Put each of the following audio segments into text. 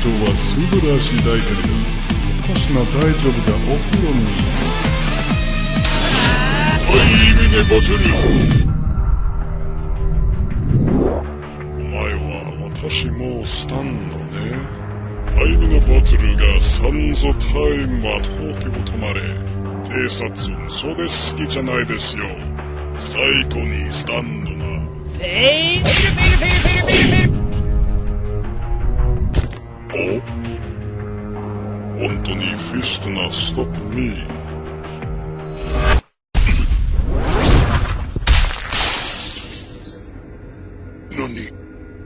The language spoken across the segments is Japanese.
素晴らしいだけれど私の大丈夫だお風呂にタイミネバトルお前は私もスタンドね。タイミネバトルがサンゾタイムは東京止まれ偵察それ好きじゃないで。すよ最高にスタンドな。本当にフィストなストップ。ミー何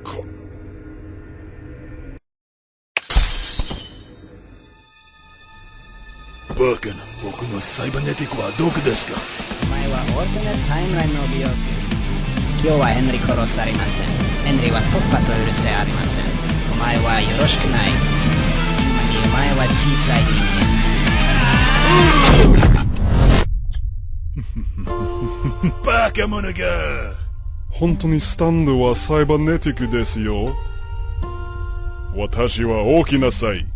か。バカな僕のサイバネティックはどこですか？お前はオルテナタイムラインの美容今日はヘンリー殺されません。ヘンリーは突破と許せありません。お前はよろしくない。前は小さい人間バカ者が本当にスタンドはサイバネティックですよ。私は大きなさい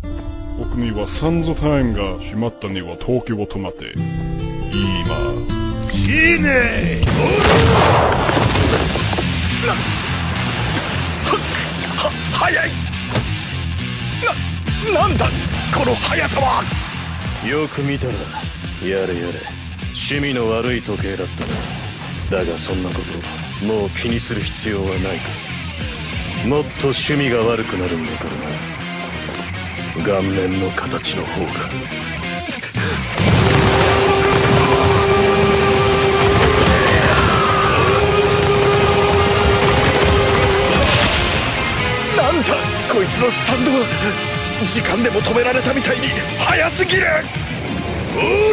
僕にはサンゾタイムが閉まったには東京を止まって今いいねなはは早い。ななんだこの速さは！よく見たらやれやれ。趣味の悪い時計だったな。だがそんなこともう気にする必要はないか。らもっと趣味が悪くなるんだからな。顔面の形の方が。なんだこいつのスタンドは時間でも止められたみたいに早すぎる。オー。